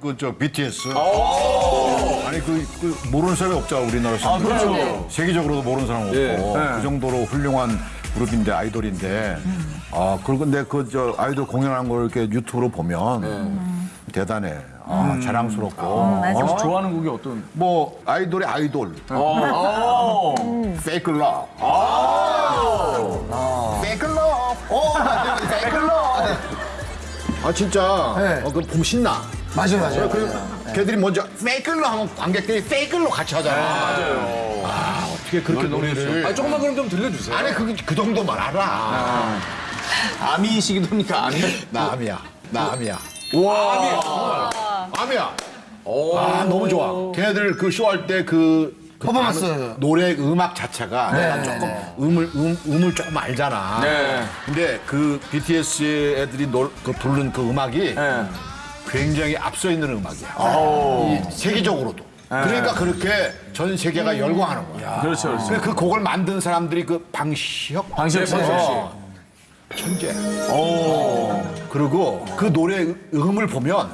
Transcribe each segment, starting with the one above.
그저 BTS. 아니 그, 그 모르는 사람이 없잖아 우리나라에서. 아, 그렇죠. 세계적으로도 모르는 사람 없고 예. 그 정도로 훌륭한 그룹인데 아이돌인데 아 그리고 근데 그 저 아이돌 공연한 걸 이렇게 유튜브로 보면 대단해. 아, 자랑스럽고. 맞아. 어? 좋아하는 곡이 어떤? 뭐 아이돌의 아이돌. 어. Fake Love. Fake Love. 오, Fake Love. 아 진짜 네. 어, 그 보면 신나. 맞아요, 맞아요. 그 걔들이 먼저 Fake Love 하면 관객들이 Fake Love 같이 하잖아. 맞아요. 아 어떻게 그렇게 노래를? 아, 조금만 그럼 좀 들려주세요. 아니 그, 그 정도만 알아. ARMY이시기도 합니까? ARMY? 나 ARMY야. 나 ARMY야. 와. 암이야. 아 너무 좋아. 걔네들 그 쇼 할 때그 퍼포먼스. 노래 음악 자체가 내가 조금 음을 음, 음을 조금 알잖아. 네. 근데 그 BTS 애들이 놀, 그 부르는 그 음악이 네. 굉장히 앞서 있는 음악이야. 이 세계적으로도. 그러니까 그렇게 전 세계가 열광하는 거야. 그렇죠, 그렇죠. 그그 곡을 만든 사람들이 그 방시혁 방시혁 씨. 어, 천재. 그리고 그 노래 음을 보면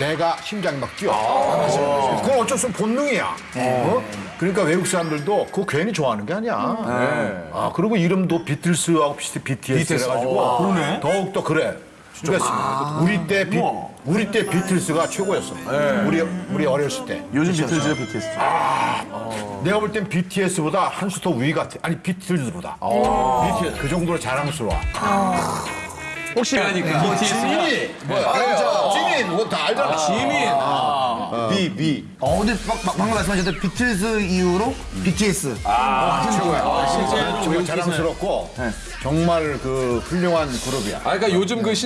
내가 심장이 막 뛰어. 그건 어쩔 수 없는 본능이야. 어? 그러니까 외국 사람들도 그거 괜히 좋아하는 게 아니야. 아, 그리고 이름도 비틀스하고 비슷해 BTS 그래가지고 더욱더 그래. 그러니까 우리 때 비, 우리 때 비틀스가 최고였어. 우리 우리 어렸을 때. 요즘 비틀즈의 BTS. 내가 볼 땐 BTS보다 한 수 더 위 같아. 아니 비틀즈보다. BTS 그 정도로 자랑스러워. 혹시 그러니까. 지민이 뭐야? 아, 지민 뭐 다 알잖아. 지민. 비 비. 어, 근데 막, 막, 방금 말씀하셨던 비틀즈 이후로 BTS. 최고야. 정말 자랑스럽고 정말 그 훌륭한 그룹이야. 아, 그러니까 요즘 그 신.